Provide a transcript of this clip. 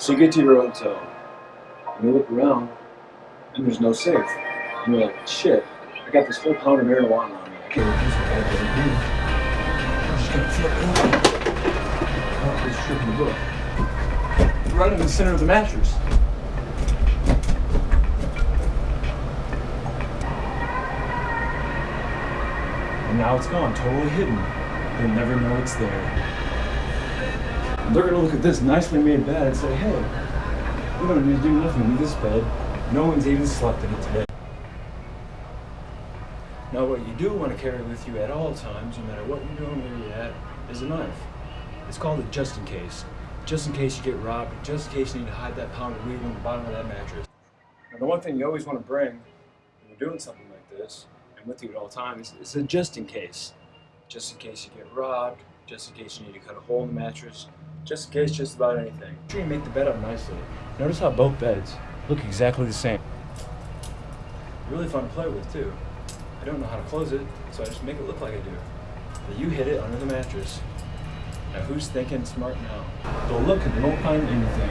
So you get to your hotel, and you look around, and there's no safe. And you're like, shit, I got this whole pound of marijuana on me. I can't refuse what I. I'm just gonna flip it over. Oh, it's tripping the book. Right in the center of the mattress. And now it's gone, totally hidden. They'll never know it's there. They're gonna look at this nicely made bed and say, hey, we don't need to do nothing with this bed. No one's even slept in it today. Now what you do want to carry with you at all times, no matter what you're doing, where you're at, is a knife. It's called a just in case. Just in case you get robbed, just in case you need to hide that pound of weed on the bottom of that mattress. Now the one thing you always want to bring when you're doing something like this, and with you at all times, is a just in case. Just in case you get robbed, just in case you need to cut a hole in the mattress, just in case just about anything. Make sure you make the bed up nicely. Notice how both beds look exactly the same. Really fun to play with too. I don't know how to close it, so I just make it look like I do. But you hid it under the mattress. Now who's thinking smart now? They'll look and won't find anything.